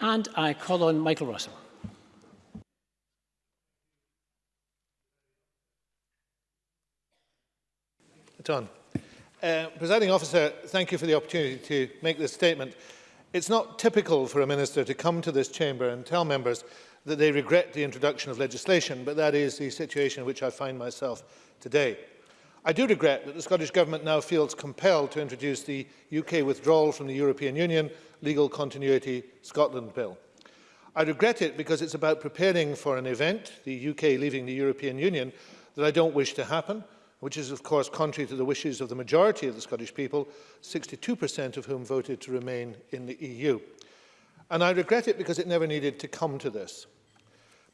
And I call on Michael Russell. Done. Uh, Presiding officer, thank you for the opportunity to make this statement. It's not typical for a minister to come to this chamber and tell members that they regret the introduction of legislation, but that is the situation in which I find myself today. I do regret that the Scottish Government now feels compelled to introduce the UK withdrawal from the European Union Legal Continuity Scotland Bill. I regret it because it's about preparing for an event, the UK leaving the European Union, that I don't wish to happen, which is of course contrary to the wishes of the majority of the Scottish people, 62% of whom voted to remain in the EU. And I regret it because it never needed to come to this.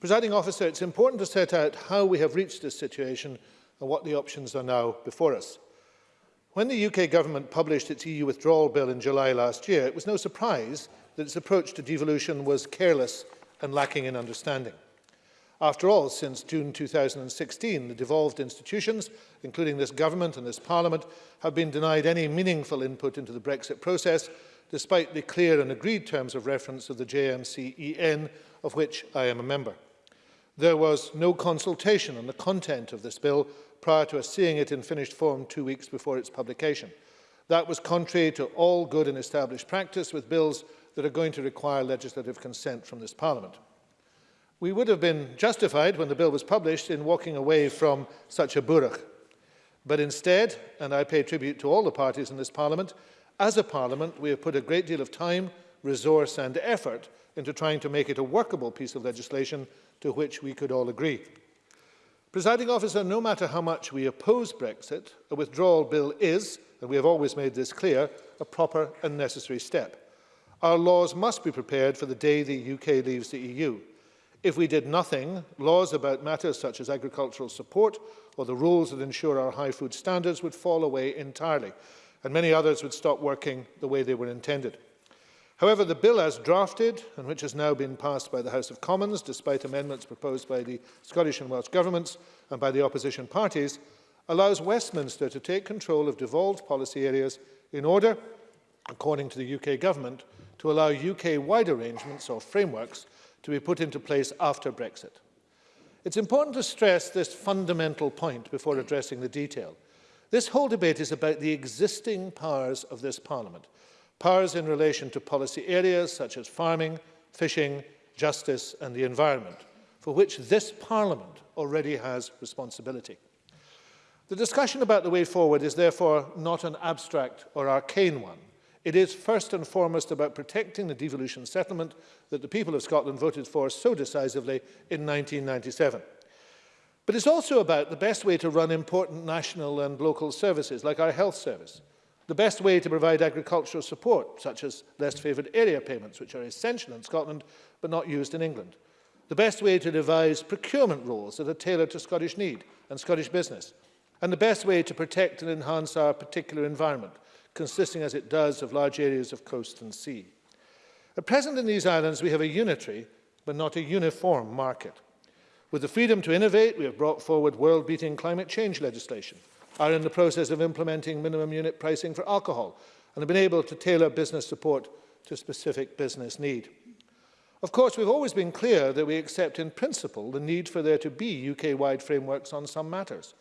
Presiding officer, it's important to set out how we have reached this situation and what the options are now before us. When the UK government published its EU withdrawal bill in July last year, it was no surprise that its approach to devolution was careless and lacking in understanding. After all, since June 2016, the devolved institutions, including this government and this parliament, have been denied any meaningful input into the Brexit process, despite the clear and agreed terms of reference of the JMCEN, of which I am a member. There was no consultation on the content of this bill prior to us seeing it in finished form two weeks before its publication. That was contrary to all good and established practice with bills that are going to require legislative consent from this Parliament. We would have been justified when the bill was published in walking away from such a burach. But instead, and I pay tribute to all the parties in this Parliament, as a Parliament we have put a great deal of time, resource and effort into trying to make it a workable piece of legislation to which we could all agree. Presiding officer, no matter how much we oppose Brexit, a withdrawal bill is, and we have always made this clear, a proper and necessary step. Our laws must be prepared for the day the UK leaves the EU. If we did nothing, laws about matters such as agricultural support or the rules that ensure our high food standards would fall away entirely, and many others would stop working the way they were intended. However, the bill as drafted, and which has now been passed by the House of Commons, despite amendments proposed by the Scottish and Welsh governments and by the opposition parties, allows Westminster to take control of devolved policy areas in order, according to the UK government, to allow UK-wide arrangements or frameworks to be put into place after Brexit. It's important to stress this fundamental point before addressing the detail. This whole debate is about the existing powers of this Parliament – powers in relation to policy areas such as farming, fishing, justice and the environment, for which this Parliament already has responsibility. The discussion about the way forward is therefore not an abstract or arcane one. It is first and foremost about protecting the devolution settlement that the people of Scotland voted for so decisively in 1997. But it's also about the best way to run important national and local services like our health service, The best way to provide agricultural support, such as less favoured area payments, which are essential in Scotland but not used in England. The best way to devise procurement rules that are tailored to Scottish need and Scottish business. And the best way to protect and enhance our particular environment, consisting as it does of large areas of coast and sea. At present in these islands, we have a unitary but not a uniform market. With the freedom to innovate, we have brought forward world-beating climate change legislation – are in the process of implementing minimum unit pricing for alcohol and have been able to tailor business support to specific business need. Of course, we've always been clear that we accept in principle the need for there to be UK-wide frameworks on some matters.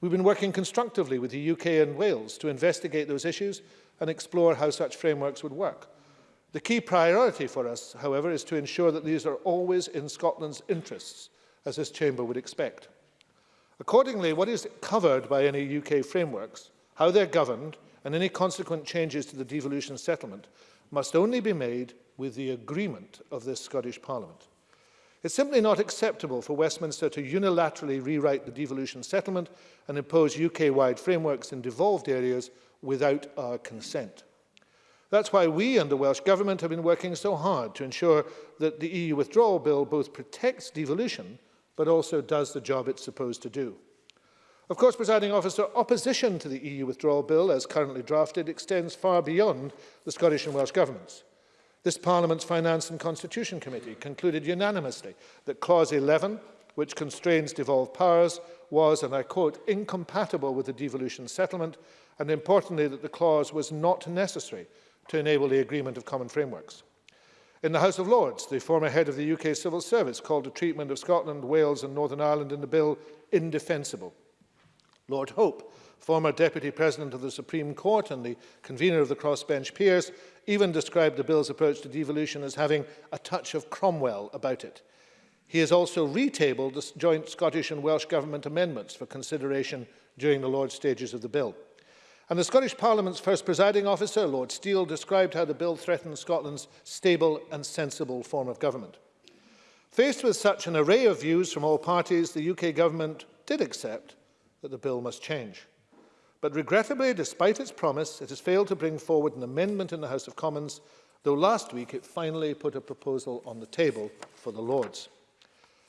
We've been working constructively with the UK and Wales to investigate those issues and explore how such frameworks would work. The key priority for us, however, is to ensure that these are always in Scotland's interests, as this chamber would expect. Accordingly, what is covered by any UK frameworks, how they're governed, and any consequent changes to the devolution settlement must only be made with the agreement of this Scottish Parliament. It's simply not acceptable for Westminster to unilaterally rewrite the devolution settlement and impose UK-wide frameworks in devolved areas without our consent. That's why we and the Welsh Government have been working so hard to ensure that the EU withdrawal bill both protects devolution but also does the job it's supposed to do. Of course, presiding officer, opposition to the EU withdrawal bill, as currently drafted, extends far beyond the Scottish and Welsh governments. This Parliament's Finance and Constitution Committee concluded unanimously that Clause 11, which constrains devolved powers, was, and I quote, incompatible with the devolution settlement, and importantly that the clause was not necessary to enable the agreement of common frameworks. In the House of Lords, the former head of the UK civil service called the treatment of Scotland, Wales and Northern Ireland in the bill indefensible. Lord Hope, former deputy president of the Supreme Court and the convener of the crossbench peers, even described the bill's approach to devolution as having a touch of Cromwell about it. He has also retabled the joint Scottish and Welsh Government amendments for consideration during the Lord's stages of the bill. And the Scottish Parliament's first presiding officer, Lord Steele, described how the bill threatened Scotland's stable and sensible form of government. Faced with such an array of views from all parties, the UK government did accept that the bill must change. But regrettably, despite its promise, it has failed to bring forward an amendment in the House of Commons, though last week it finally put a proposal on the table for the Lords.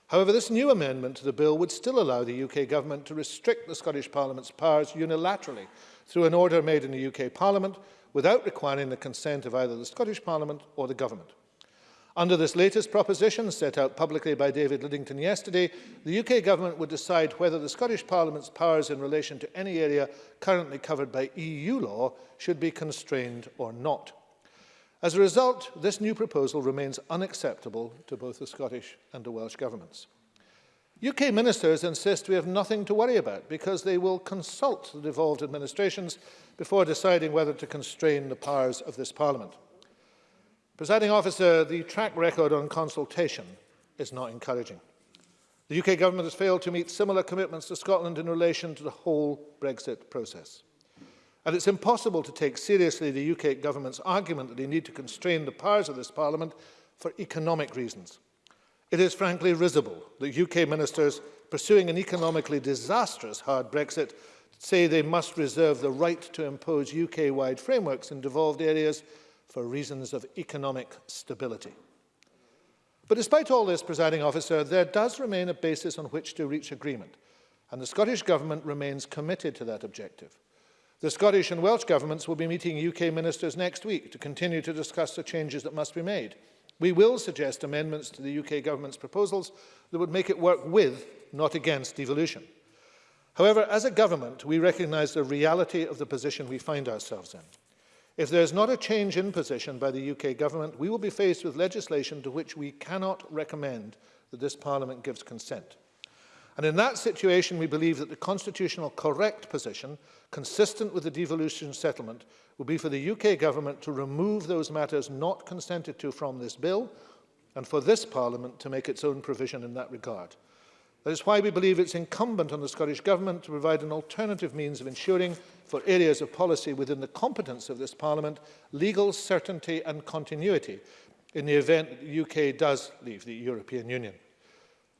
However, this new amendment to the bill would still allow the UK government to restrict the Scottish Parliament's powers unilaterally through an order made in the UK Parliament without requiring the consent of either the Scottish Parliament or the Government. Under this latest proposition, set out publicly by David Liddington yesterday, the UK Government would decide whether the Scottish Parliament's powers in relation to any area currently covered by EU law should be constrained or not. As a result, this new proposal remains unacceptable to both the Scottish and the Welsh Governments. UK ministers insist we have nothing to worry about because they will consult the devolved administrations before deciding whether to constrain the powers of this Parliament. Presiding officer, the track record on consultation is not encouraging. The UK government has failed to meet similar commitments to Scotland in relation to the whole Brexit process. And it's impossible to take seriously the UK government's argument that they need to constrain the powers of this parliament for economic reasons. It is frankly risible that UK ministers pursuing an economically disastrous hard Brexit say they must reserve the right to impose UK-wide frameworks in devolved areas for reasons of economic stability. But despite all this, presiding officer, there does remain a basis on which to reach agreement, and the Scottish Government remains committed to that objective. The Scottish and Welsh governments will be meeting UK ministers next week to continue to discuss the changes that must be made. We will suggest amendments to the UK government's proposals that would make it work with, not against, devolution. However, as a government, we recognise the reality of the position we find ourselves in. If there is not a change in position by the UK government, we will be faced with legislation to which we cannot recommend that this Parliament gives consent. And in that situation, we believe that the constitutional correct position, consistent with the devolution settlement, will be for the UK government to remove those matters not consented to from this bill and for this Parliament to make its own provision in that regard. That is why we believe it's incumbent on the Scottish Government to provide an alternative means of ensuring for areas of policy within the competence of this Parliament legal certainty and continuity in the event that the UK does leave the European Union.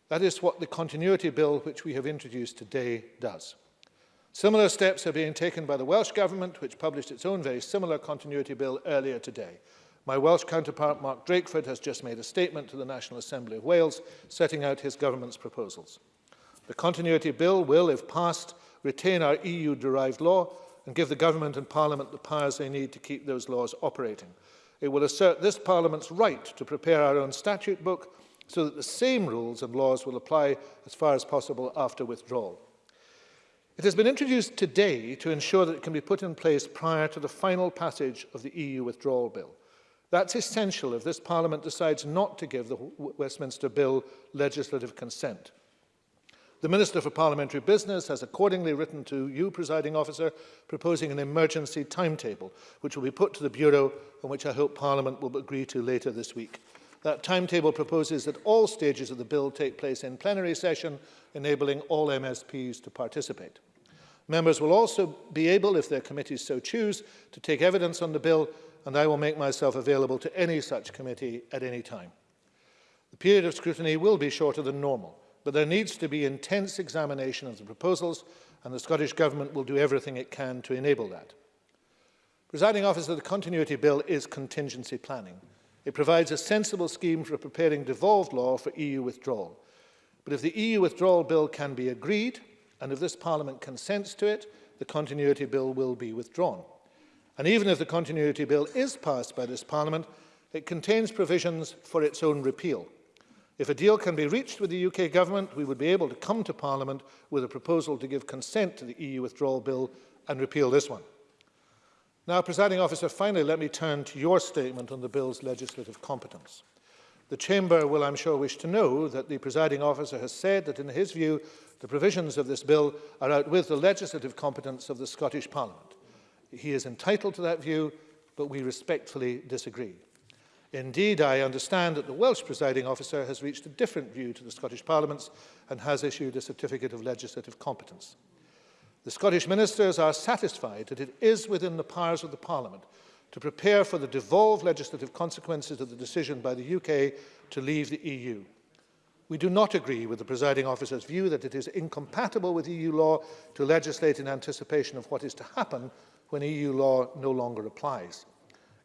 That is what the Continuity Bill, which we have introduced today, does. Similar steps are being taken by the Welsh Government, which published its own very similar Continuity Bill earlier today. My Welsh counterpart, Mark Drakeford, has just made a statement to the National Assembly of Wales setting out his government's proposals. The Continuity Bill will, if passed, retain our EU-derived law and give the government and parliament the powers they need to keep those laws operating. It will assert this parliament's right to prepare our own statute book so that the same rules and laws will apply as far as possible after withdrawal. It has been introduced today to ensure that it can be put in place prior to the final passage of the EU withdrawal bill. That's essential if this Parliament decides not to give the Westminster Bill legislative consent. The Minister for Parliamentary Business has accordingly written to you, presiding officer, proposing an emergency timetable, which will be put to the Bureau and which I hope Parliament will agree to later this week. That timetable proposes that all stages of the bill take place in plenary session, enabling all MSPs to participate. Members will also be able, if their committees so choose, to take evidence on the bill, and I will make myself available to any such committee at any time. The period of scrutiny will be shorter than normal, but there needs to be intense examination of the proposals, and the Scottish Government will do everything it can to enable that. Presiding Officer, the Continuity Bill is contingency planning. It provides a sensible scheme for preparing devolved law for EU withdrawal. But if the EU withdrawal bill can be agreed, and if this Parliament consents to it, the continuity bill will be withdrawn. And even if the continuity bill is passed by this Parliament, it contains provisions for its own repeal. If a deal can be reached with the UK government, we would be able to come to Parliament with a proposal to give consent to the EU withdrawal bill and repeal this one. Now, presiding officer, finally, let me turn to your statement on the bill's legislative competence. The Chamber will, I'm sure, wish to know that the presiding officer has said that, in his view, the provisions of this bill are outwith the legislative competence of the Scottish Parliament. He is entitled to that view, but we respectfully disagree. Indeed, I understand that the Welsh presiding officer has reached a different view to the Scottish Parliament's and has issued a certificate of legislative competence. The Scottish ministers are satisfied that it is within the powers of the Parliament to prepare for the devolved legislative consequences of the decision by the UK to leave the EU. We do not agree with the presiding officer's view that it is incompatible with EU law to legislate in anticipation of what is to happen when EU law no longer applies.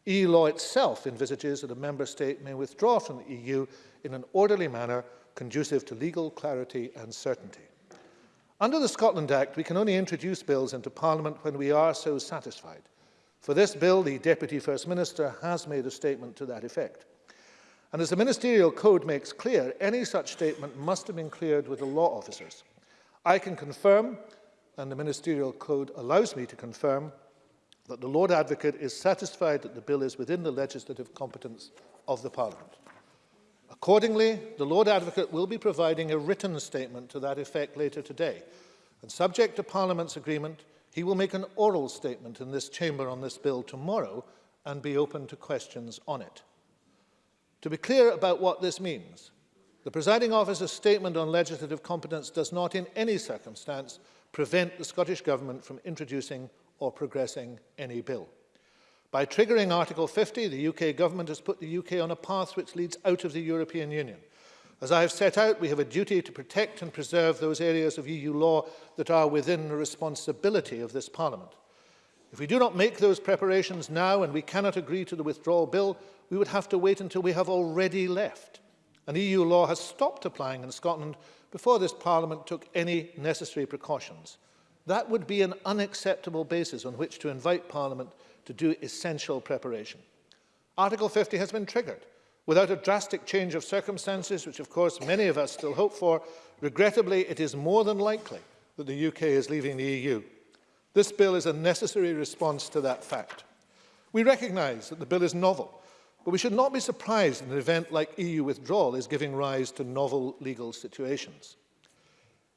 EU law itself envisages that a member state may withdraw from the EU in an orderly manner conducive to legal clarity and certainty. Under the Scotland Act, we can only introduce bills into Parliament when we are so satisfied. For this bill, the Deputy First Minister has made a statement to that effect. And as the Ministerial Code makes clear, any such statement must have been cleared with the law officers. I can confirm, and the Ministerial Code allows me to confirm, that the Lord Advocate is satisfied that the bill is within the legislative competence of the Parliament. Accordingly, the Lord Advocate will be providing a written statement to that effect later today, and subject to Parliament's agreement, he will make an oral statement in this chamber on this bill tomorrow and be open to questions on it. To be clear about what this means, the presiding officer's statement on legislative competence does not in any circumstance prevent the Scottish Government from introducing or progressing any bill. By triggering Article 50, the UK government has put the UK on a path which leads out of the European Union. As I have set out, we have a duty to protect and preserve those areas of EU law that are within the responsibility of this Parliament. If we do not make those preparations now and we cannot agree to the withdrawal bill, we would have to wait until we have already left. And EU law has stopped applying in Scotland before this Parliament took any necessary precautions. That would be an unacceptable basis on which to invite Parliament to do essential preparation. Article 50 has been triggered. Without a drastic change of circumstances, which of course many of us still hope for, regrettably it is more than likely that the UK is leaving the EU. This bill is a necessary response to that fact. We recognise that the bill is novel, but we should not be surprised in an event like EU withdrawal is giving rise to novel legal situations.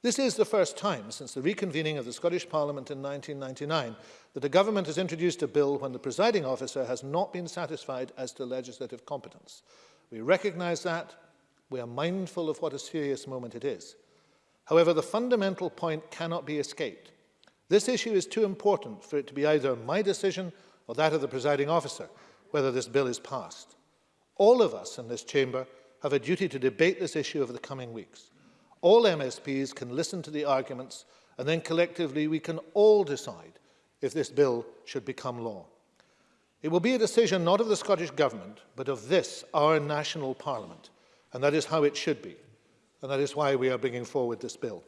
This is the first time since the reconvening of the Scottish Parliament in 1999 that a government has introduced a bill when the presiding officer has not been satisfied as to legislative competence. We recognise that. We are mindful of what a serious moment it is. However, the fundamental point cannot be escaped. This issue is too important for it to be either my decision or that of the presiding officer, whether this bill is passed. All of us in this chamber have a duty to debate this issue over the coming weeks. All MSPs can listen to the arguments and then collectively we can all decide if this bill should become law. It will be a decision not of the Scottish Government, but of this, our national parliament, and that is how it should be, and that is why we are bringing forward this bill.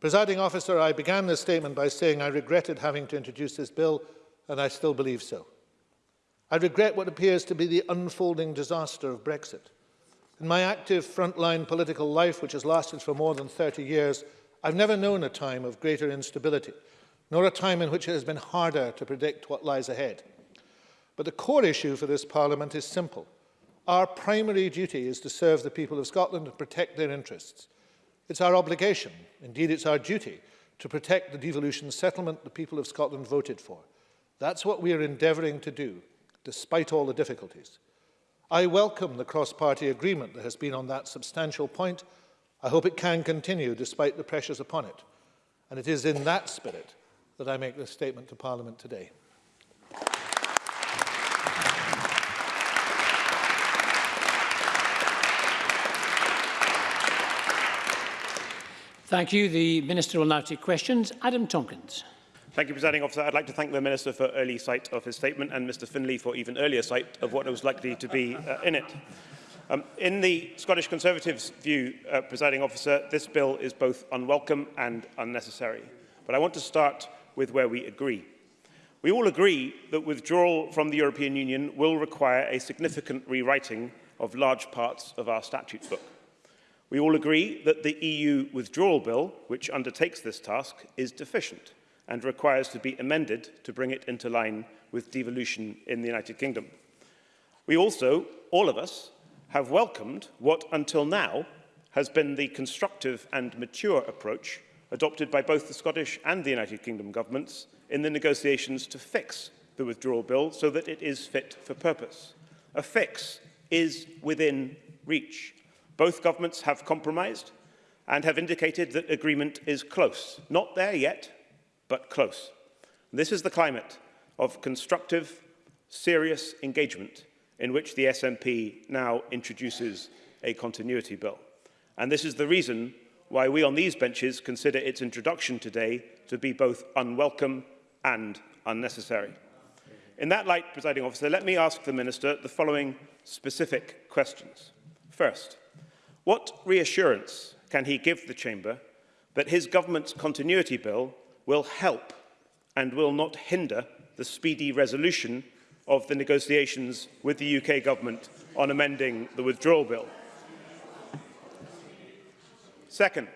Presiding officer, I began this statement by saying I regretted having to introduce this bill, and I still believe so. I regret what appears to be the unfolding disaster of Brexit. In my active frontline political life, which has lasted for more than 30 years, I've never known a time of greater instability, nor a time in which it has been harder to predict what lies ahead. But the core issue for this Parliament is simple. Our primary duty is to serve the people of Scotland and protect their interests. It's our obligation, indeed it's our duty, to protect the devolution settlement the people of Scotland voted for. That's what we are endeavouring to do, despite all the difficulties. I welcome the cross-party agreement that has been on that substantial point. I hope it can continue despite the pressures upon it. And it is in that spirit that I make this statement to Parliament today. Thank you. The Minister will now take questions. Adam Tompkins. Thank you, Presiding Officer. I'd like to thank the Minister for early sight of his statement and Mr Finley for even earlier sight of what was likely to be uh, in it. Um, in the Scottish Conservatives' view, uh, presiding officer, this bill is both unwelcome and unnecessary. But I want to start with where we agree. We all agree that withdrawal from the European Union will require a significant rewriting of large parts of our statute book. We all agree that the EU withdrawal bill, which undertakes this task, is deficient and requires to be amended to bring it into line with devolution in the United Kingdom. We also, all of us, have welcomed what until now has been the constructive and mature approach adopted by both the Scottish and the United Kingdom governments in the negotiations to fix the withdrawal bill so that it is fit for purpose. A fix is within reach. Both governments have compromised and have indicated that agreement is close. Not there yet, but close. And this is the climate of constructive, serious engagement in which the SNP now introduces a continuity bill. And this is the reason why we on these benches consider its introduction today to be both unwelcome and unnecessary. In that light, presiding officer, let me ask the Minister the following specific questions. First, what reassurance can he give the Chamber that his government's continuity bill will help and will not hinder the speedy resolution of the negotiations with the UK government on amending the withdrawal bill. Second,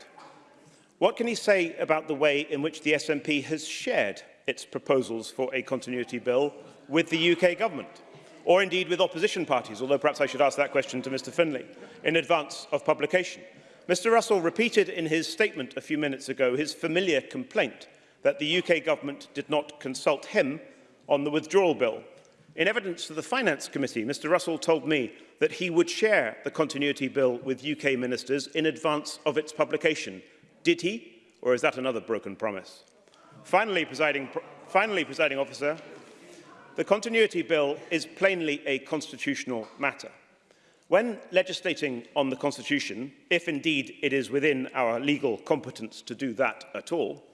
what can he say about the way in which the SNP has shared its proposals for a continuity bill with the UK government, or indeed with opposition parties, although perhaps I should ask that question to Mr Finlay, in advance of publication? Mr Russell repeated in his statement a few minutes ago his familiar complaint that the UK government did not consult him on the withdrawal bill. In evidence to the Finance Committee, Mr Russell told me that he would share the continuity bill with UK ministers in advance of its publication. Did he? Or is that another broken promise? Finally, presiding, finally, presiding officer, the continuity bill is plainly a constitutional matter. When legislating on the Constitution, if indeed it is within our legal competence to do that at all,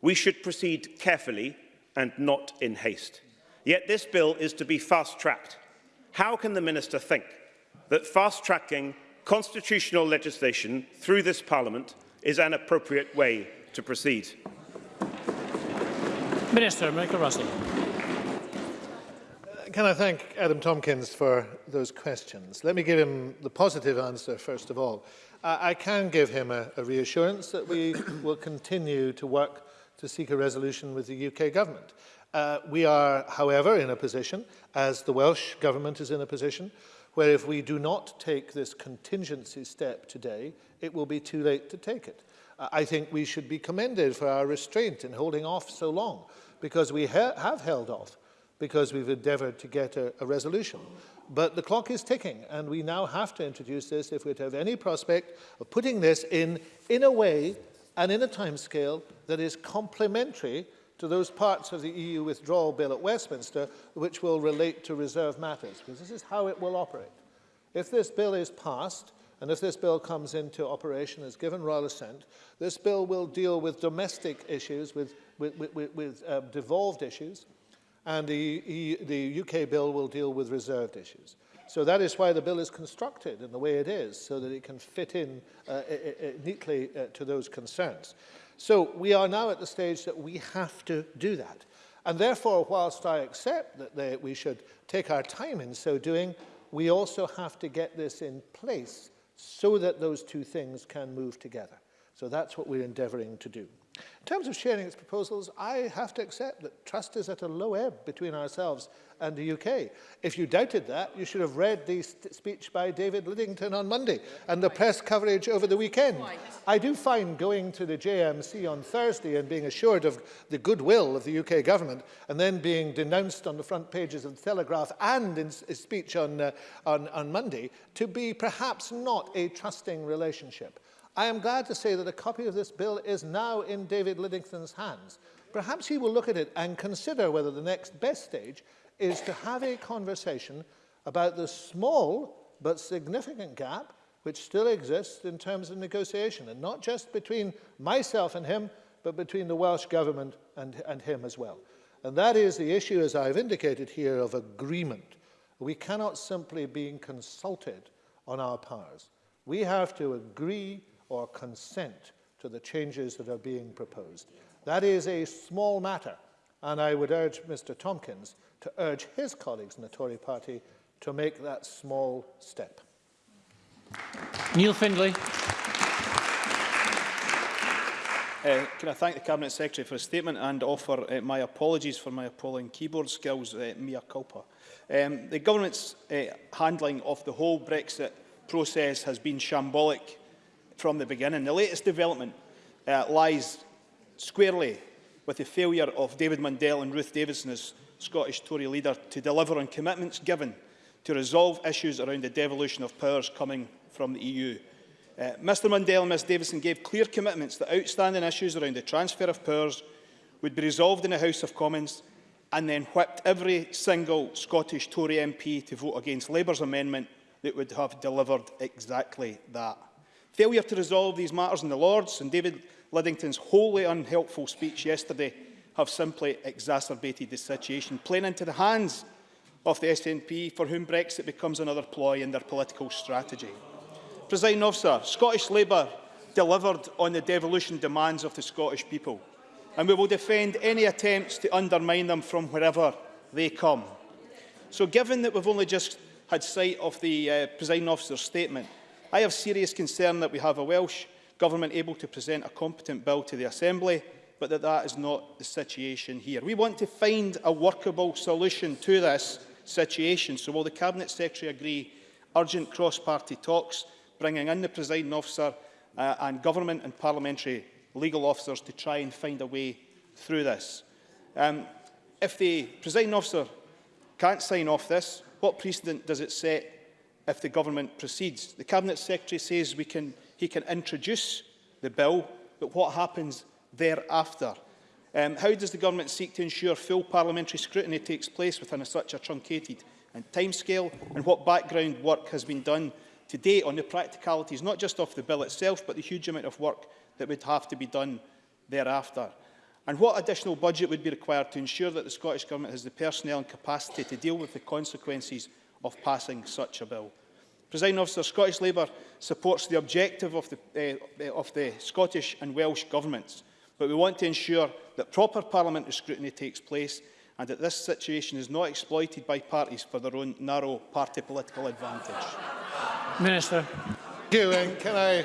We should proceed carefully and not in haste. Yet this bill is to be fast-tracked. How can the Minister think that fast-tracking constitutional legislation through this Parliament is an appropriate way to proceed? Minister Michael Russell. Uh, can I thank Adam Tompkins for those questions? Let me give him the positive answer first of all. Uh, I can give him a, a reassurance that we will continue to work to seek a resolution with the UK government. Uh, we are, however, in a position, as the Welsh government is in a position, where if we do not take this contingency step today, it will be too late to take it. Uh, I think we should be commended for our restraint in holding off so long, because we ha have held off, because we've endeavoured to get a, a resolution. But the clock is ticking, and we now have to introduce this if we're to have any prospect of putting this in, in a way and in a timescale that is complementary to those parts of the EU withdrawal bill at Westminster which will relate to reserve matters, because this is how it will operate. If this bill is passed, and if this bill comes into operation as given royal assent, this bill will deal with domestic issues, with, with, with, with um, devolved issues, and the, the UK bill will deal with reserved issues. So that is why the bill is constructed in the way it is, so that it can fit in uh, it, it neatly uh, to those concerns. So we are now at the stage that we have to do that. And therefore, whilst I accept that they, we should take our time in so doing, we also have to get this in place so that those two things can move together. So that's what we're endeavoring to do. In terms of sharing its proposals, I have to accept that trust is at a low ebb between ourselves and the UK. If you doubted that, you should have read the speech by David Liddington on Monday and the press coverage over the weekend. I do find going to the JMC on Thursday and being assured of the goodwill of the UK government and then being denounced on the front pages of the Telegraph and in a speech on, uh, on, on Monday to be perhaps not a trusting relationship. I am glad to say that a copy of this bill is now in David Lidington's hands. Perhaps he will look at it and consider whether the next best stage is to have a conversation about the small but significant gap which still exists in terms of negotiation, and not just between myself and him, but between the Welsh Government and, and him as well. And that is the issue, as I've indicated here, of agreement. We cannot simply be consulted on our powers. We have to agree or consent to the changes that are being proposed. That is a small matter, and I would urge Mr Tompkins to urge his colleagues in the Tory party to make that small step. Neil Findlay. Uh, can I thank the Cabinet Secretary for his statement and offer uh, my apologies for my appalling keyboard skills, uh, mea culpa. Um, the government's uh, handling of the whole Brexit process has been shambolic from the beginning. The latest development uh, lies squarely with the failure of David Mundell and Ruth Davidson as Scottish Tory leader to deliver on commitments given to resolve issues around the devolution of powers coming from the EU. Uh, Mr Mundell and Ms Davidson gave clear commitments that outstanding issues around the transfer of powers would be resolved in the House of Commons and then whipped every single Scottish Tory MP to vote against Labour's amendment that would have delivered exactly that. Failure to resolve these matters in the Lords and David Liddington's wholly unhelpful speech yesterday have simply exacerbated the situation, playing into the hands of the SNP, for whom Brexit becomes another ploy in their political strategy. Presiding officer, Scottish Labour delivered on the devolution demands of the Scottish people, and we will defend any attempts to undermine them from wherever they come. So given that we've only just had sight of the uh, presiding officer's statement, I have serious concern that we have a Welsh Government able to present a competent bill to the Assembly, but that that is not the situation here. We want to find a workable solution to this situation. So will the Cabinet Secretary agree urgent cross-party talks, bringing in the presiding officer uh, and government and parliamentary legal officers to try and find a way through this? Um, if the presiding officer can't sign off this, what precedent does it set if the government proceeds. The Cabinet Secretary says we can, he can introduce the bill, but what happens thereafter? Um, how does the government seek to ensure full parliamentary scrutiny takes place within a, such a truncated and timescale, and what background work has been done to date on the practicalities, not just of the bill itself, but the huge amount of work that would have to be done thereafter? And what additional budget would be required to ensure that the Scottish Government has the personnel and capacity to deal with the consequences of passing such a bill. Presiding officer, Scottish Labour supports the objective of the, uh, of the Scottish and Welsh governments, but we want to ensure that proper parliamentary scrutiny takes place and that this situation is not exploited by parties for their own narrow party political advantage. Minister. and can I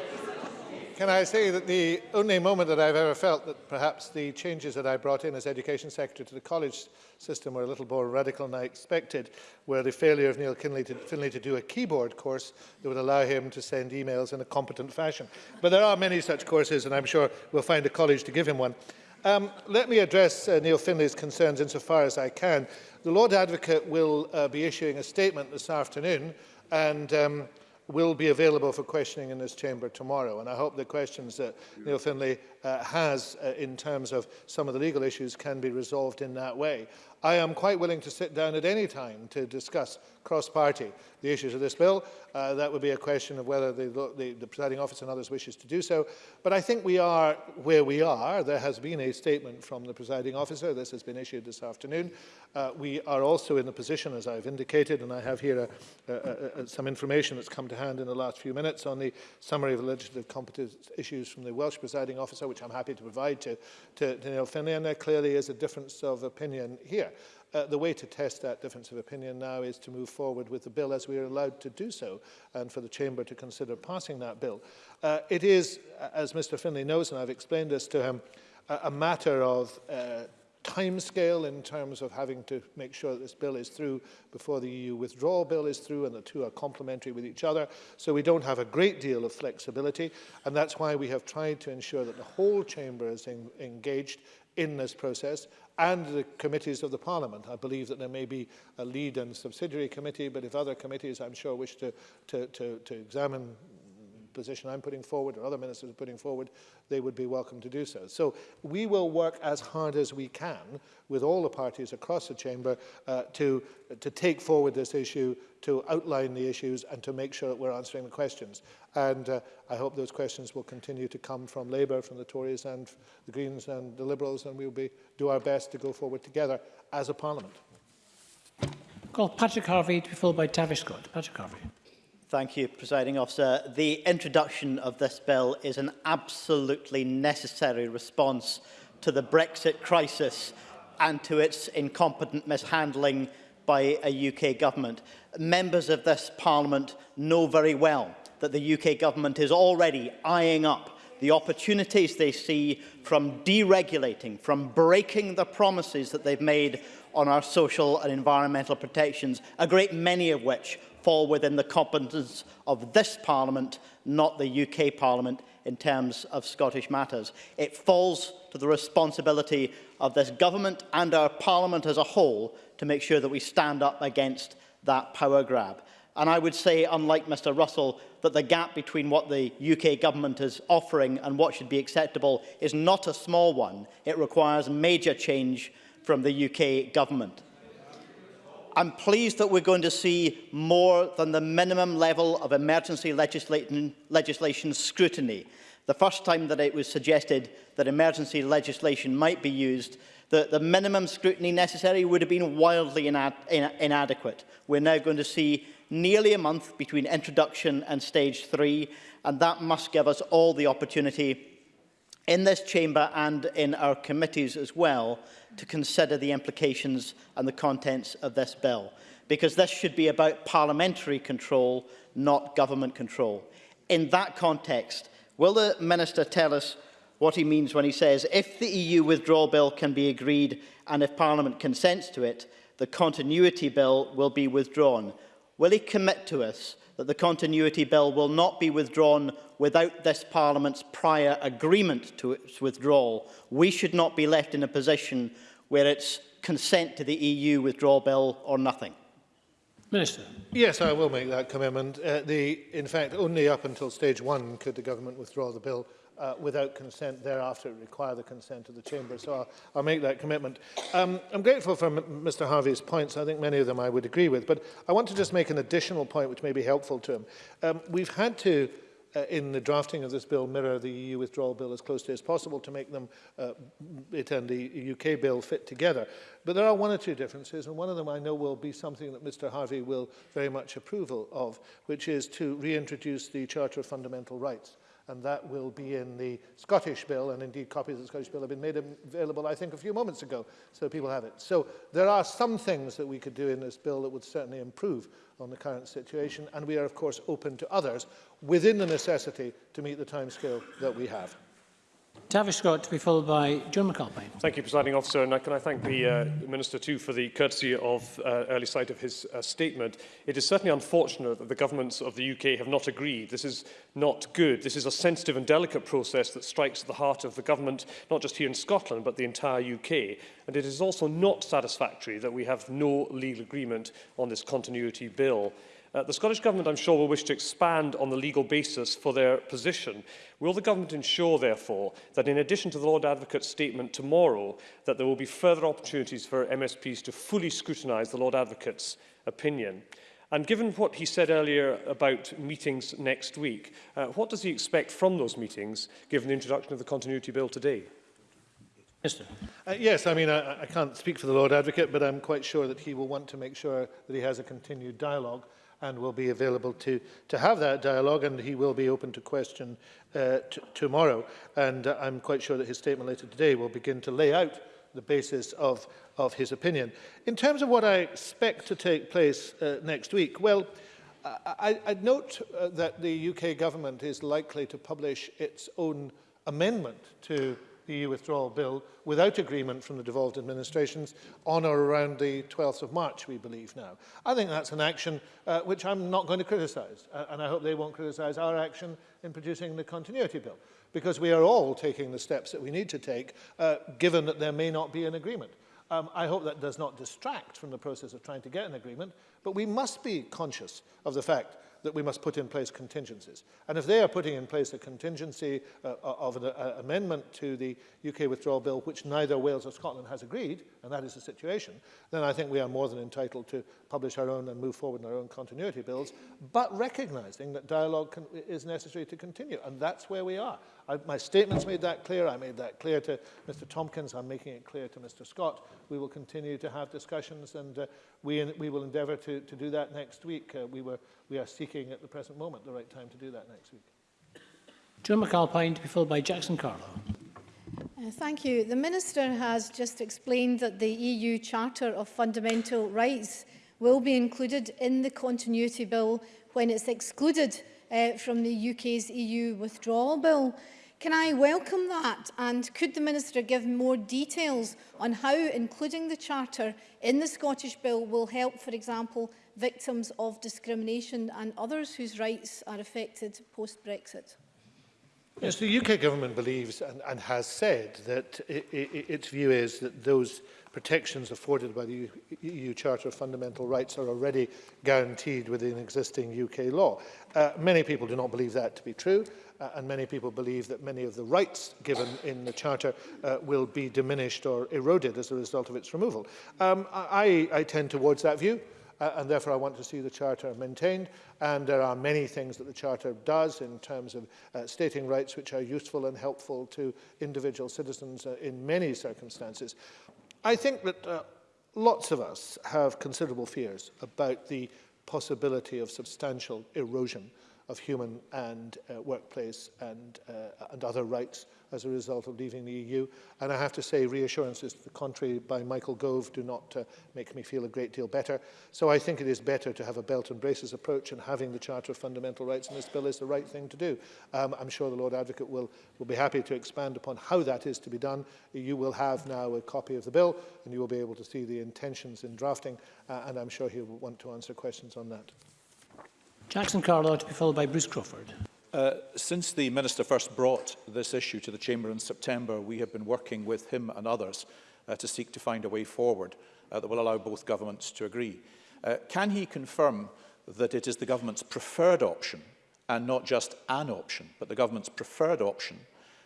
can I say that the only moment that I've ever felt that perhaps the changes that I brought in as Education Secretary to the college system were a little more radical than I expected, were the failure of Neil Kinley to, Finley to do a keyboard course that would allow him to send emails in a competent fashion. But there are many such courses, and I'm sure we'll find a college to give him one. Um, let me address uh, Neil Finley's concerns insofar as I can. The Lord Advocate will uh, be issuing a statement this afternoon, and um, will be available for questioning in this chamber tomorrow. And I hope the questions that Neil Finlay uh, has uh, in terms of some of the legal issues can be resolved in that way. I am quite willing to sit down at any time to discuss cross-party the issues of this bill. Uh, that would be a question of whether the, the, the presiding officer and others wishes to do so. But I think we are where we are. There has been a statement from the presiding officer. This has been issued this afternoon. Uh, we are also in the position, as I've indicated, and I have here a, a, a, some information that's come to hand in the last few minutes on the summary of legislative competence issues from the Welsh presiding officer, which I'm happy to provide to, to, to Neil Finlay. And there clearly is a difference of opinion here. uh, the way to test that difference of opinion now is to move forward with the bill as we are allowed to do so and for the Chamber to consider passing that bill. Uh, it is, as Mr Finlay knows, and I've explained this to him, a, a matter of uh, time scale in terms of having to make sure that this bill is through before the EU withdrawal bill is through and the two are complementary with each other. So we don't have a great deal of flexibility and that's why we have tried to ensure that the whole chamber is in, engaged in this process and the committees of the Parliament. I believe that there may be a lead and subsidiary committee, but if other committees, I'm sure, wish to, to, to, to examine position I'm putting forward or other ministers are putting forward, they would be welcome to do so. So we will work as hard as we can with all the parties across the chamber uh, to, to take forward this issue, to outline the issues and to make sure that we're answering the questions. And uh, I hope those questions will continue to come from Labour, from the Tories and the Greens and the Liberals, and we'll be, do our best to go forward together as a parliament. Call Patrick Harvey to be followed by Tavish Scott. Patrick Harvey. Thank you, Presiding Officer. The introduction of this bill is an absolutely necessary response to the Brexit crisis and to its incompetent mishandling by a UK government. Members of this Parliament know very well that the UK government is already eyeing up the opportunities they see from deregulating, from breaking the promises that they've made on our social and environmental protections, a great many of which fall within the competence of this Parliament, not the UK Parliament, in terms of Scottish matters. It falls to the responsibility of this government and our Parliament as a whole to make sure that we stand up against that power grab. And I would say, unlike Mr Russell, that the gap between what the UK government is offering and what should be acceptable is not a small one. It requires major change from the UK government. I'm pleased that we're going to see more than the minimum level of emergency legislation, legislation scrutiny. The first time that it was suggested that emergency legislation might be used, the, the minimum scrutiny necessary would have been wildly inad, in, inadequate. We're now going to see nearly a month between introduction and stage three, and that must give us all the opportunity in this chamber and in our committees as well to consider the implications and the contents of this bill because this should be about parliamentary control not government control. In that context, will the Minister tell us what he means when he says if the EU withdrawal bill can be agreed and if Parliament consents to it, the continuity bill will be withdrawn? Will he commit to us that the Continuity Bill will not be withdrawn without this Parliament's prior agreement to its withdrawal. We should not be left in a position where it's consent to the EU withdrawal bill or nothing. Minister. Yes, I will make that commitment. Uh, the, in fact, only up until stage one could the government withdraw the bill uh, without consent thereafter require the consent of the Chamber. So I'll, I'll make that commitment. Um, I'm grateful for M Mr Harvey's points. I think many of them I would agree with. But I want to just make an additional point which may be helpful to him. Um, we've had to uh, in the drafting of this bill mirror the EU withdrawal bill as closely as possible to make them, uh, it and the UK bill fit together. But there are one or two differences, and one of them I know will be something that Mr Harvey will very much approval of, which is to reintroduce the Charter of Fundamental Rights and that will be in the Scottish bill, and indeed copies of the Scottish bill have been made available, I think, a few moments ago, so people have it. So there are some things that we could do in this bill that would certainly improve on the current situation, and we are, of course, open to others within the necessity to meet the timescale that we have. Tavish Scott to be followed by John McAlpine. Thank you, Presiding Officer, and can I thank the uh, Minister too for the courtesy of uh, early sight of his uh, statement. It is certainly unfortunate that the governments of the UK have not agreed. This is not good. This is a sensitive and delicate process that strikes at the heart of the government, not just here in Scotland, but the entire UK. And it is also not satisfactory that we have no legal agreement on this continuity bill. Uh, the Scottish Government, I'm sure, will wish to expand on the legal basis for their position. Will the Government ensure, therefore, that in addition to the Lord Advocate's statement tomorrow, that there will be further opportunities for MSPs to fully scrutinise the Lord Advocate's opinion? And given what he said earlier about meetings next week, uh, what does he expect from those meetings, given the introduction of the Continuity Bill today? Uh, yes, I mean, I, I can't speak for the Lord Advocate, but I'm quite sure that he will want to make sure that he has a continued dialogue and will be available to, to have that dialogue and he will be open to question uh, tomorrow. And uh, I'm quite sure that his statement later today will begin to lay out the basis of, of his opinion. In terms of what I expect to take place uh, next week, well, I, I note uh, that the UK government is likely to publish its own amendment to the EU withdrawal bill without agreement from the devolved administrations on or around the 12th of March, we believe now. I think that's an action uh, which I'm not going to criticise, uh, and I hope they won't criticise our action in producing the continuity bill, because we are all taking the steps that we need to take, uh, given that there may not be an agreement. Um, I hope that does not distract from the process of trying to get an agreement, but we must be conscious of the fact that we must put in place contingencies. And if they are putting in place a contingency uh, uh of an uh, amendment to the UK withdrawal bill, which neither Wales or Scotland has agreed, and that is the situation, then I think we are more than entitled to publish our own and move forward in our own continuity bills, but recognising that dialogue can, is necessary to continue. And that's where we are. I, my statements made that clear. I made that clear to Mr Tompkins. I'm making it clear to Mr Scott. We will continue to have discussions and uh, we, we will endeavour to, to do that next week. Uh, we, were, we are seeking looking at the present moment the right time to do that next week. Joan McAlpine to be followed by Jackson Carlo. Uh, thank you. The Minister has just explained that the EU Charter of Fundamental Rights will be included in the Continuity Bill when it's excluded uh, from the UK's EU Withdrawal Bill. Can I welcome that? And could the Minister give more details on how including the Charter in the Scottish Bill will help, for example, victims of discrimination and others whose rights are affected post-Brexit? Yes, the UK government believes and, and has said that it, it, its view is that those protections afforded by the EU e Charter of Fundamental Rights are already guaranteed within existing UK law. Uh, many people do not believe that to be true, uh, and many people believe that many of the rights given in the Charter uh, will be diminished or eroded as a result of its removal. Um, I, I tend towards that view uh, and therefore I want to see the Charter maintained. And there are many things that the Charter does in terms of uh, stating rights which are useful and helpful to individual citizens uh, in many circumstances. I think that uh, lots of us have considerable fears about the possibility of substantial erosion of human and uh, workplace and, uh, and other rights as a result of leaving the EU. And I have to say, reassurances to the contrary by Michael Gove do not uh, make me feel a great deal better. So I think it is better to have a belt and braces approach and having the Charter of Fundamental Rights in this bill is the right thing to do. Um, I'm sure the Lord Advocate will, will be happy to expand upon how that is to be done. You e will have now a copy of the bill and you will be able to see the intentions in drafting uh, and I'm sure he'll want to answer questions on that. Jackson Carlisle to be followed by Bruce Crawford. Uh, since the Minister first brought this issue to the Chamber in September, we have been working with him and others uh, to seek to find a way forward uh, that will allow both governments to agree. Uh, can he confirm that it is the government's preferred option and not just an option, but the government's preferred option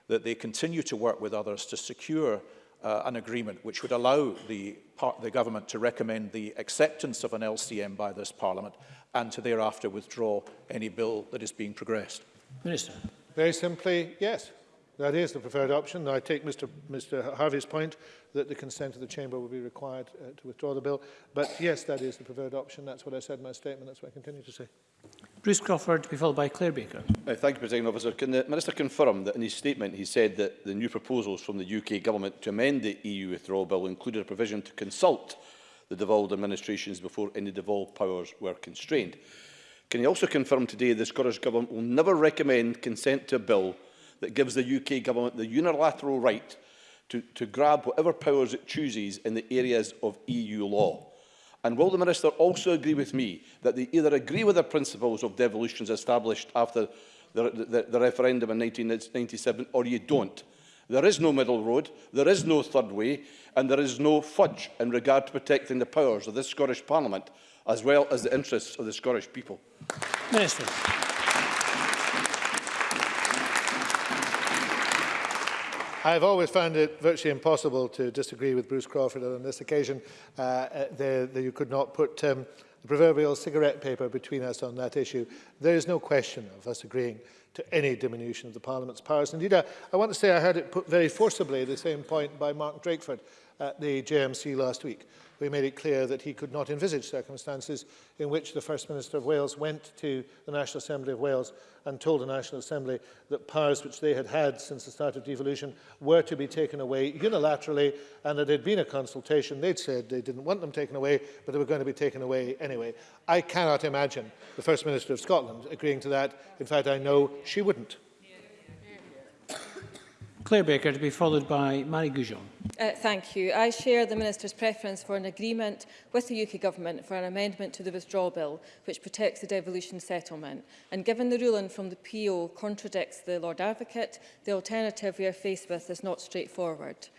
that they continue to work with others to secure uh, an agreement which would allow the, part, the government to recommend the acceptance of an LCM by this parliament and to thereafter withdraw any bill that is being progressed? Minister. Very simply, yes. That is the preferred option. I take Mr, Mr Harvey's point that the consent of the Chamber will be required uh, to withdraw the bill. But yes, that is the preferred option. That's what I said in my statement. That's what I continue to say. Bruce Crawford to be followed by Claire Baker. Uh, thank you, President Officer. Can the Minister confirm that in his statement he said that the new proposals from the UK Government to amend the EU withdrawal bill included a provision to consult the devolved administrations before any devolved powers were constrained. Can you also confirm today the Scottish Government will never recommend consent to a bill that gives the UK Government the unilateral right to, to grab whatever powers it chooses in the areas of EU law? And will the Minister also agree with me that they either agree with the principles of devolutions established after the, the, the referendum in 1997 or you don't? There is no middle road, there is no third way, and there is no fudge in regard to protecting the powers of this Scottish Parliament, as well as the interests of the Scottish people. Minister. I have always found it virtually impossible to disagree with Bruce Crawford on this occasion uh, uh that you could not put um, the proverbial cigarette paper between us on that issue. There is no question of us agreeing to any diminution of the Parliament's powers. Indeed, I, I want to say I heard it put very forcibly, the same point by Mark Drakeford at the JMC last week we made it clear that he could not envisage circumstances in which the First Minister of Wales went to the National Assembly of Wales and told the National Assembly that powers which they had had since the start of devolution were to be taken away unilaterally and that there had been a consultation. They'd said they didn't want them taken away, but they were going to be taken away anyway. I cannot imagine the First Minister of Scotland agreeing to that. In fact, I know she wouldn't. Claire Baker to be followed by Marie Goujon. Uh, thank you. I share the Minister's preference for an agreement with the UK Government for an amendment to the withdrawal bill which protects the devolution settlement. And given the ruling from the PO contradicts the Lord Advocate, the alternative we are faced with is not straightforward.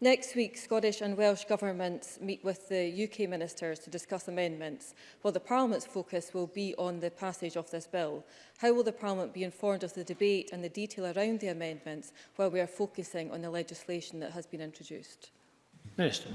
Next week, Scottish and Welsh governments meet with the UK ministers to discuss amendments, while the Parliament's focus will be on the passage of this bill. How will the Parliament be informed of the debate and the detail around the amendments while we are focusing on the legislation that has been introduced? Minister.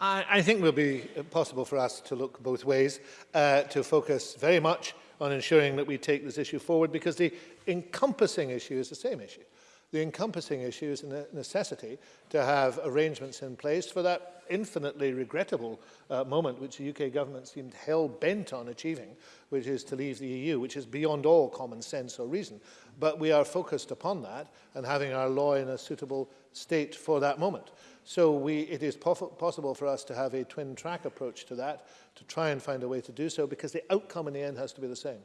I, I think it will be possible for us to look both ways, uh, to focus very much on ensuring that we take this issue forward because the encompassing issue is the same issue. The encompassing issue is a necessity to have arrangements in place for that infinitely regrettable uh, moment which the UK government seemed hell-bent on achieving, which is to leave the EU, which is beyond all common sense or reason. But we are focused upon that and having our law in a suitable state for that moment. So we, it is possible for us to have a twin-track approach to that, to try and find a way to do so, because the outcome in the end has to be the same.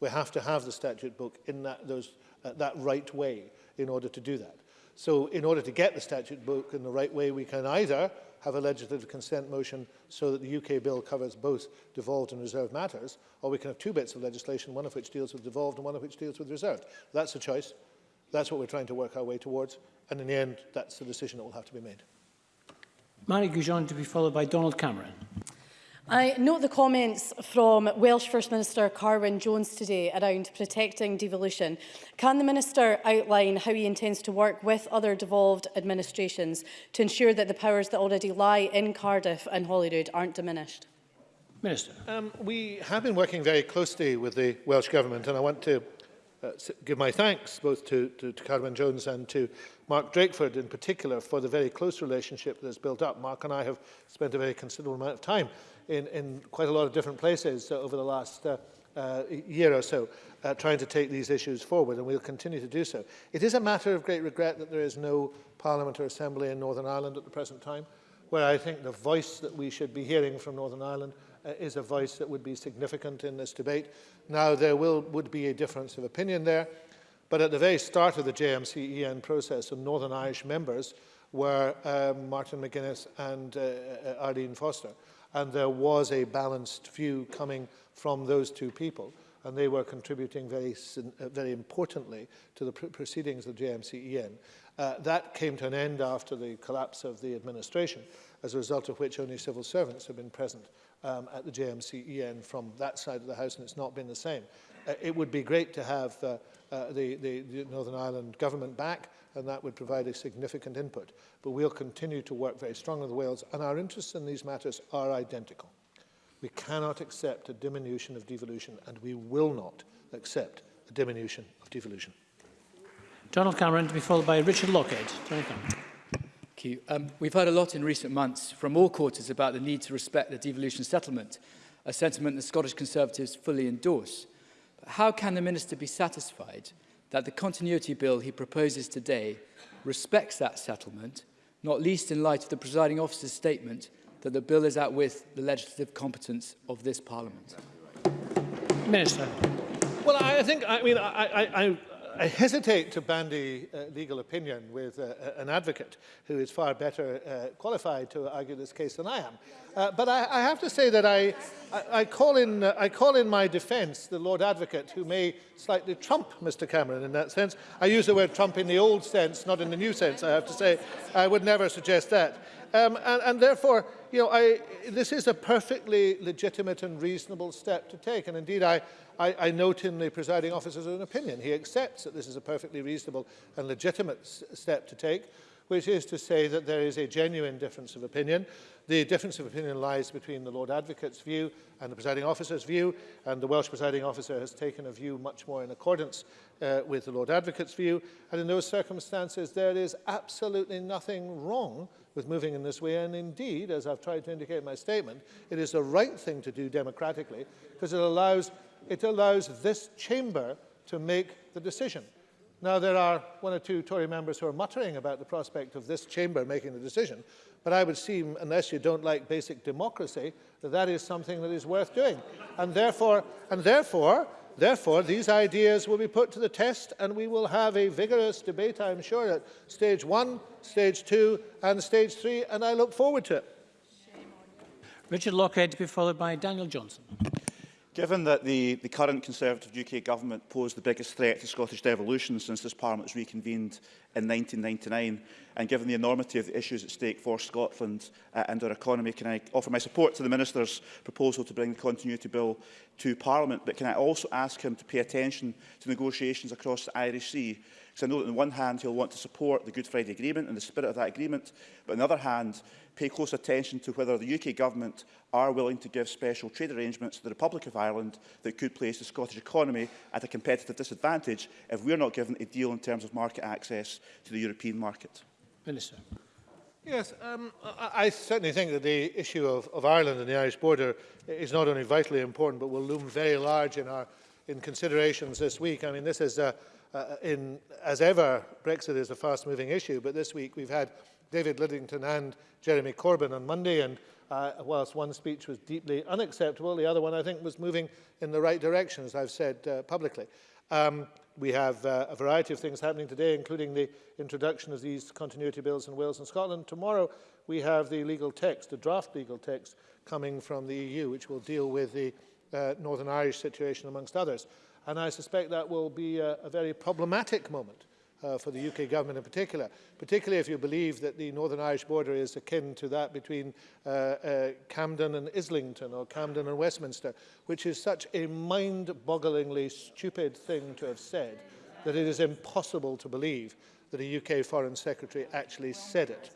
We have to have the statute book in that, those, uh, that right way in order to do that. So in order to get the statute book in the right way, we can either have a legislative consent motion so that the UK bill covers both devolved and reserved matters, or we can have two bits of legislation, one of which deals with devolved and one of which deals with reserved. That's a choice. That's what we're trying to work our way towards. And in the end, that's the decision that will have to be made. Mary Goujon to be followed by Donald Cameron. I note the comments from Welsh First Minister Carwyn Jones today around protecting devolution. Can the Minister outline how he intends to work with other devolved administrations to ensure that the powers that already lie in Cardiff and Holyrood aren't diminished? Minister. Um, we have been working very closely with the Welsh Government and I want to uh, give my thanks both to, to, to Carwyn Jones and to Mark Drakeford in particular for the very close relationship that's built up. Mark and I have spent a very considerable amount of time in, in quite a lot of different places uh, over the last uh, uh, year or so, uh, trying to take these issues forward, and we'll continue to do so. It is a matter of great regret that there is no Parliament or Assembly in Northern Ireland at the present time, where I think the voice that we should be hearing from Northern Ireland uh, is a voice that would be significant in this debate. Now, there will, would be a difference of opinion there, but at the very start of the JMCEN process, some Northern Irish members were um, Martin McGuinness and uh, uh Arlene Foster. and there was a balanced view coming from those two people and they were contributing very, uh, very importantly to the pr proceedings of the JMCEN. Uh, that came to an end after the collapse of the administration, as a result of which only civil servants have been present um, at the JMCEN from that side of the House, and it's not been the same. Uh, it would be great to have uh, uh, the, the, the Northern Ireland government back, and that would provide a significant input. But we'll continue to work very strongly with Wales, and our interests in these matters are identical. We cannot accept a diminution of devolution, and we will not accept a diminution of devolution. Donald Cameron to be followed by Richard Lockhead. Thank you. Um, we've heard a lot in recent months from all quarters about the need to respect the devolution settlement, a sentiment the Scottish Conservatives fully endorse. But how can the Minister be satisfied that the continuity bill he proposes today respects that settlement, not least in light of the presiding officer's statement that the bill is out with the legislative competence of this parliament. Minister. Well, I think, I mean, I, I, I, I hesitate to bandy uh, legal opinion with uh, uh, an advocate who is far better uh, qualified to argue this case than I am. Uh, but I, I have to say that I, I, I, call in, uh, I call in my defence the Lord Advocate who may slightly trump Mr Cameron in that sense. I use the word trump in the old sense, not in the new sense, I have to say. I would never suggest that. Um, and, and therefore, you know, I, this is a perfectly legitimate and reasonable step to take. And indeed, I, I, I note in the presiding officer's own opinion, he accepts that this is a perfectly reasonable and legitimate step to take, which is to say that there is a genuine difference of opinion. The difference of opinion lies between the Lord Advocate's view and the presiding officer's view, and the Welsh presiding officer has taken a view much more in accordance uh, with the Lord Advocate's view. And in those circumstances, there is absolutely nothing wrong with moving in this way. And indeed, as I've tried to indicate in my statement, it is the right thing to do democratically because it allows, it allows this chamber to make the decision. Now, there are one or two Tory members who are muttering about the prospect of this chamber making the decision, but I would seem, unless you don't like basic democracy, that that is something that is worth doing. And therefore, and therefore Therefore, these ideas will be put to the test and we will have a vigorous debate, I'm sure, at stage one, stage two and stage three, and I look forward to it. Richard Lockhead to be followed by Daniel Johnson. Given that the, the current Conservative UK government posed the biggest threat to Scottish devolution since this Parliament was reconvened in 1999, and given the enormity of the issues at stake for Scotland uh, and our economy, can I offer my support to the Minister's proposal to bring the Continuity Bill to Parliament, but can I also ask him to pay attention to negotiations across the Irish Sea So I know that on one hand he'll want to support the Good Friday Agreement and the spirit of that agreement, but on the other hand, pay close attention to whether the UK Government are willing to give special trade arrangements to the Republic of Ireland that could place the Scottish economy at a competitive disadvantage if we're not given a deal in terms of market access to the European market. Minister. Yes, um, I, I certainly think that the issue of, of Ireland and the Irish border is not only vitally important, but will loom very large in our in considerations this week. I mean, this is a, uh, in, as ever, Brexit is a fast-moving issue, but this week we've had David Lidington and Jeremy Corbyn on Monday, and uh, whilst one speech was deeply unacceptable, the other one, I think, was moving in the right direction, as I've said uh, publicly. Um, we have uh, a variety of things happening today, including the introduction of these continuity bills in Wales and Scotland. Tomorrow, we have the legal text, the draft legal text, coming from the EU, which will deal with the uh, Northern Irish situation, amongst others. And I suspect that will be a, a very problematic moment uh, for the UK government in particular, particularly if you believe that the Northern Irish border is akin to that between uh, uh, Camden and Islington or Camden and Westminster, which is such a mind-bogglingly stupid thing to have said that it is impossible to believe that a UK Foreign Secretary actually said it.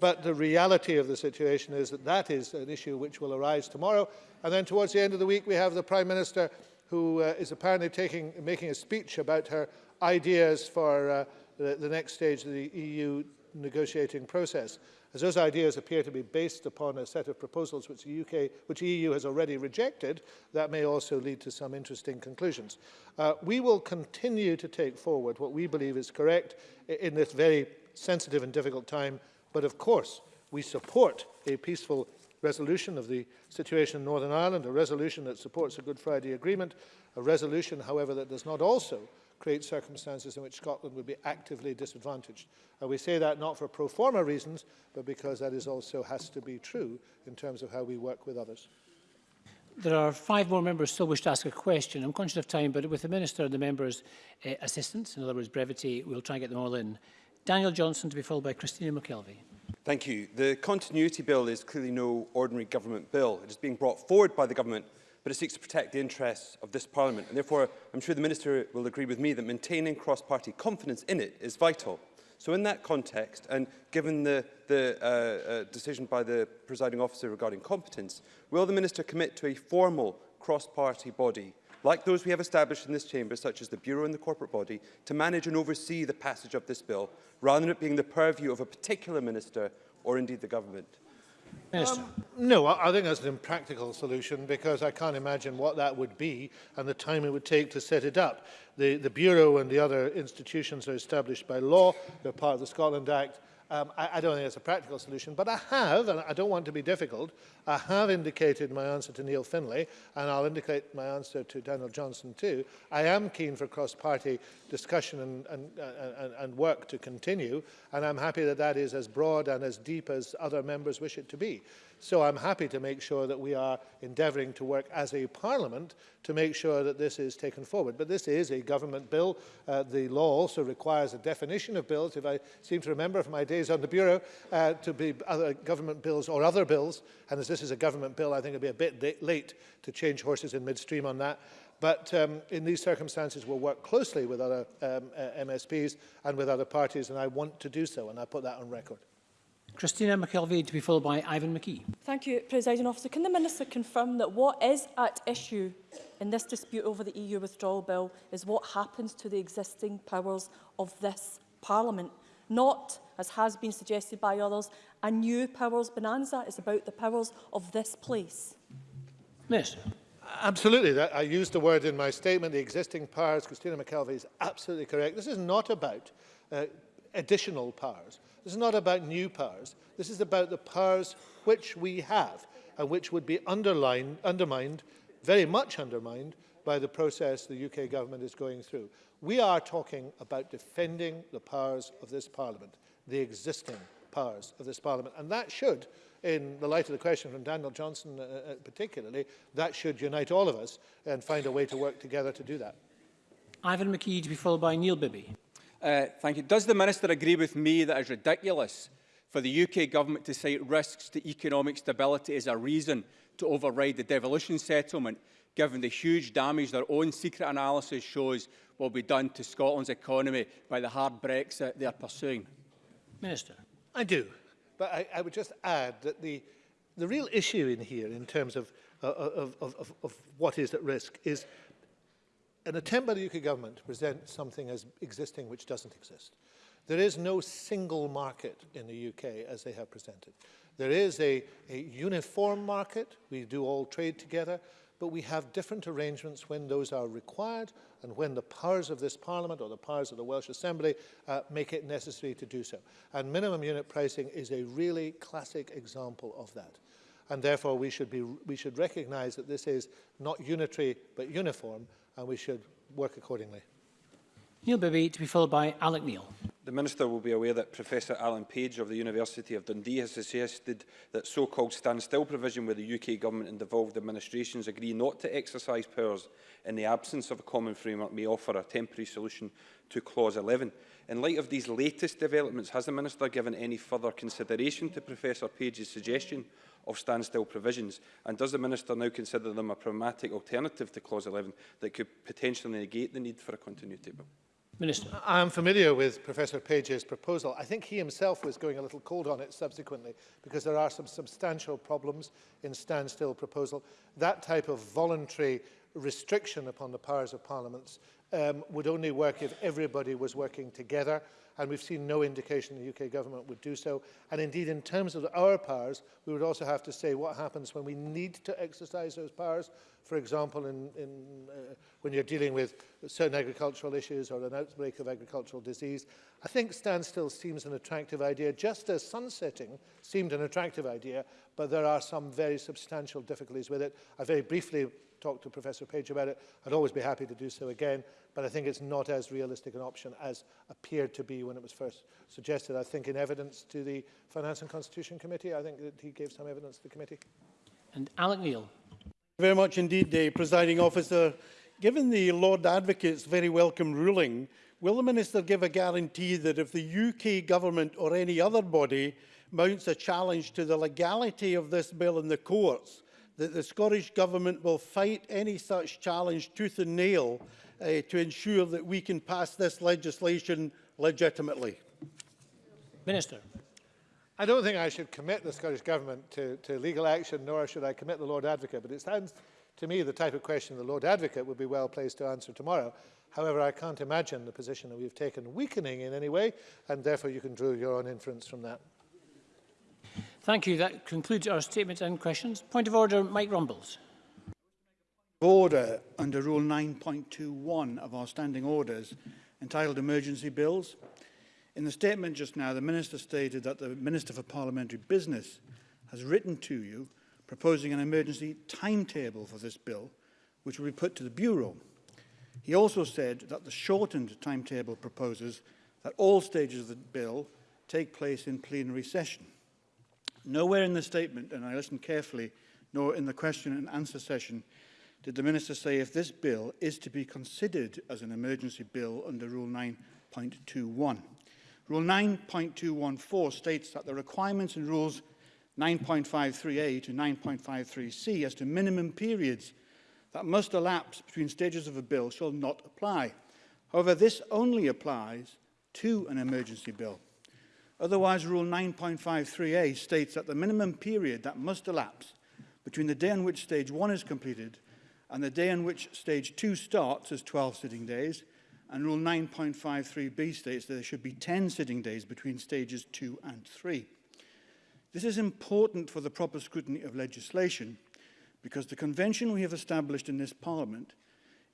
But the reality of the situation is that that is an issue which will arise tomorrow. And then towards the end of the week, we have the Prime Minister who uh, is apparently taking, making a speech about her ideas for uh, the, the next stage of the EU negotiating process. As those ideas appear to be based upon a set of proposals which the UK, which the EU has already rejected, that may also lead to some interesting conclusions. Uh, we will continue to take forward what we believe is correct in this very sensitive and difficult time, but of course we support a peaceful resolution of the situation in Northern Ireland, a resolution that supports a Good Friday Agreement, a resolution, however, that does not also create circumstances in which Scotland would be actively disadvantaged. And we say that not for pro forma reasons, but because that is also has to be true in terms of how we work with others. There are five more members still wish to ask a question. I'm conscious of time, but with the Minister and the members' uh, assistance, in other words, brevity, we'll try and get them all in. Daniel Johnson to be followed by Christina McKelvey. Thank you. The Continuity Bill is clearly no ordinary government bill. It is being brought forward by the government, but it seeks to protect the interests of this parliament. And therefore, I'm sure the minister will agree with me that maintaining cross-party confidence in it is vital. So in that context, and given the, the uh, uh, decision by the presiding officer regarding competence, will the minister commit to a formal cross-party body like those we have established in this chamber, such as the Bureau and the corporate body, to manage and oversee the passage of this bill, rather than it being the purview of a particular minister or indeed the government. Minister. Um, no, I, I think that's an impractical solution because I can't imagine what that would be and the time it would take to set it up. The, the Bureau and the other institutions are established by law, they're part of the Scotland Act, Um, I, I don't think it's a practical solution, but I have, and I don't want to be difficult, I have indicated my answer to Neil Finlay, and I'll indicate my answer to Daniel Johnson too. I am keen for cross-party discussion and, and, and, and work to continue, and I'm happy that that is as broad and as deep as other members wish it to be. So I'm happy to make sure that we are endeavouring to work as a parliament to make sure that this is taken forward. But this is a government bill. Uh, the law also requires a definition of bills, if I seem to remember from my days on the Bureau, uh, to be other government bills or other bills. And as this is a government bill, I think it'll be a bit late to change horses in midstream on that. But um, in these circumstances, we'll work closely with other um, uh, MSPs and with other parties, and I want to do so, and I put that on record. Christina McKelvey to be followed by Ivan McKee. Thank you, Presiding Officer. Can the Minister confirm that what is at issue in this dispute over the EU withdrawal bill is what happens to the existing powers of this Parliament, not, as has been suggested by others, a new powers bonanza. It's about the powers of this place. Minister. Absolutely. That, I used the word in my statement, the existing powers. Christina McKelvey is absolutely correct. This is not about uh, additional powers. This is not about new powers. This is about the powers which we have and which would be underlined, undermined, very much undermined, by the process the UK government is going through. We are talking about defending the powers of this parliament, the existing powers of this parliament. And that should, in the light of the question from Daniel Johnson uh, uh particularly, that should unite all of us and find a way to work together to do that. Ivan McKee to be followed by Neil Bibby. Uh, thank you. Does the Minister agree with me that it is ridiculous for the UK Government to cite risks to economic stability as a reason to override the devolution settlement, given the huge damage their own secret analysis shows will be done to Scotland's economy by the hard Brexit they are pursuing? Minister. I do. But I, I would just add that the, the real issue in here, in terms of, uh, of, of, of, of what is at risk, is an attempt by the UK government to present something as existing which doesn't exist. There is no single market in the UK as they have presented. There is a, a uniform market, we do all trade together, but we have different arrangements when those are required and when the powers of this Parliament or the powers of the Welsh Assembly uh, make it necessary to do so. And minimum unit pricing is a really classic example of that. And therefore we should, be, we should recognise that this is not unitary but uniform and we should work accordingly. Neil Bibby to be followed by Alec Neil. The Minister will be aware that Professor Alan Page of the University of Dundee has suggested that so-called standstill provision where the UK government and devolved administrations agree not to exercise powers in the absence of a common framework may offer a temporary solution to Clause 11. In light of these latest developments, has the Minister given any further consideration to Professor Page's suggestion of standstill provisions? And does the Minister now consider them a pragmatic alternative to Clause 11 that could potentially negate the need for a continuity bill? Minister. I am familiar with Professor Page's proposal. I think he himself was going a little cold on it subsequently because there are some substantial problems in standstill proposal. That type of voluntary restriction upon the powers of parliaments um, would only work if everybody was working together and we've seen no indication the UK government would do so. And indeed, in terms of our powers, we would also have to say what happens when we need to exercise those powers. For example, in, in, uh, when you're dealing with certain agricultural issues or an outbreak of agricultural disease. I think standstill seems an attractive idea, just as sunsetting seemed an attractive idea, but there are some very substantial difficulties with it. I very briefly talked to Professor Page about it. I'd always be happy to do so again. but I think it's not as realistic an option as appeared to be when it was first suggested. I think in evidence to the Finance and Constitution Committee, I think that he gave some evidence to the committee. And Alec Neil. very much indeed, the presiding officer. Given the Lord Advocate's very welcome ruling, will the minister give a guarantee that if the UK government or any other body mounts a challenge to the legality of this bill in the courts, that the Scottish Government will fight any such challenge tooth and nail uh, to ensure that we can pass this legislation legitimately? Minister. I don't think I should commit the Scottish Government to, to legal action, nor should I commit the Lord Advocate, but it sounds to me the type of question the Lord Advocate would be well placed to answer tomorrow. However, I can't imagine the position that we've taken weakening in any way, and therefore you can draw your own inference from that. Thank you. That concludes our statements and questions. Point of order, Mike Rumbles. Order under Rule 9.21 of our standing orders entitled Emergency Bills. In the statement just now, the Minister stated that the Minister for Parliamentary Business has written to you proposing an emergency timetable for this bill, which will be put to the Bureau. He also said that the shortened timetable proposes that all stages of the bill take place in plenary session. Nowhere in the statement, and I listened carefully, nor in the question and answer session, did the Minister say if this bill is to be considered as an emergency bill under Rule 9.21? Rule 9.214 states that the requirements in Rules 9.53a to 9.53c as to minimum periods that must elapse between stages of a bill shall not apply. However, this only applies to an emergency bill. Otherwise, Rule 9.53a states that the minimum period that must elapse between the day on which stage one is completed and the day on which stage 2 starts is 12 sitting days, and rule 9.53b states that there should be 10 sitting days between stages 2 and 3. This is important for the proper scrutiny of legislation because the convention we have established in this parliament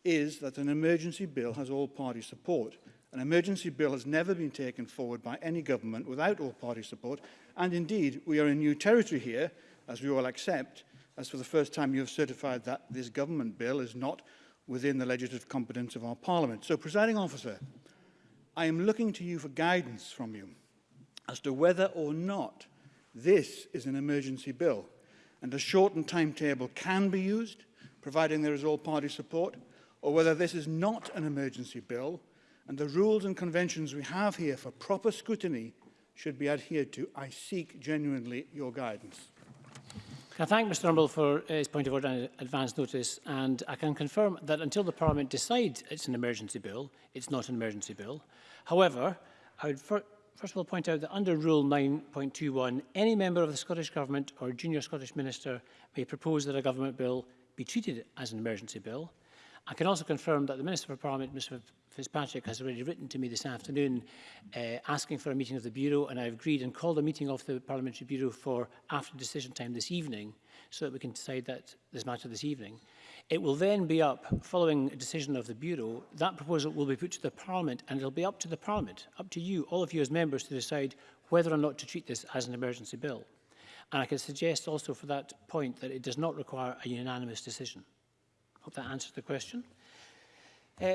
is that an emergency bill has all party support. An emergency bill has never been taken forward by any government without all party support and indeed we are in new territory here as we all accept as for the first time you have certified that this government bill is not within the legislative competence of our Parliament. So, presiding officer, I am looking to you for guidance from you as to whether or not this is an emergency bill and a shortened timetable can be used, providing there is all-party support, or whether this is not an emergency bill and the rules and conventions we have here for proper scrutiny should be adhered to. I seek genuinely your guidance. Can I thank Mr Rumble for his point of order and advance notice and I can confirm that until the Parliament decides it's an emergency bill, it's not an emergency bill. However, I would fir first of all point out that under Rule 9.21, any member of the Scottish Government or junior Scottish Minister may propose that a government bill be treated as an emergency bill. I can also confirm that the Minister for Parliament, Mr Fitzpatrick has already written to me this afternoon uh, asking for a meeting of the Bureau and I've agreed and called a meeting of the Parliamentary Bureau for after decision time this evening so that we can decide that this matter this evening. It will then be up, following a decision of the Bureau, that proposal will be put to the Parliament and it'll be up to the Parliament, up to you, all of you as members to decide whether or not to treat this as an emergency bill. And I can suggest also for that point that it does not require a unanimous decision. Hope that answers the question. Uh,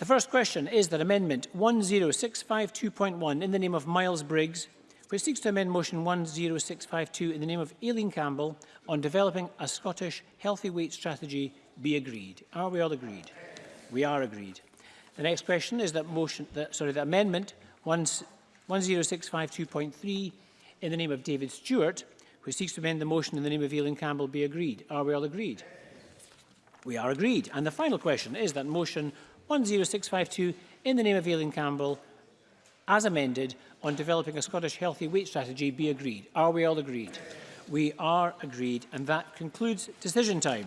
The first question is that Amendment 10652.1 in the name of Miles Briggs, which seeks to amend Motion 10652 in the name of Aileen Campbell on developing a Scottish healthy weight strategy, be agreed. Are we all agreed? We are agreed. The next question is that motion, that, sorry, the Amendment 10652.3 in the name of David Stewart, which seeks to amend the motion in the name of Aileen Campbell, be agreed. Are we all agreed? We are agreed. And the final question is that motion 10652 in the name of Aileen Campbell, as amended, on developing a Scottish healthy weight strategy be agreed. Are we all agreed? We are agreed, and that concludes decision time.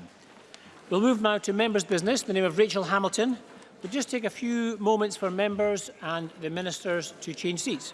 We'll move now to members' business in the name of Rachel Hamilton. We'll just take a few moments for members and the ministers to change seats.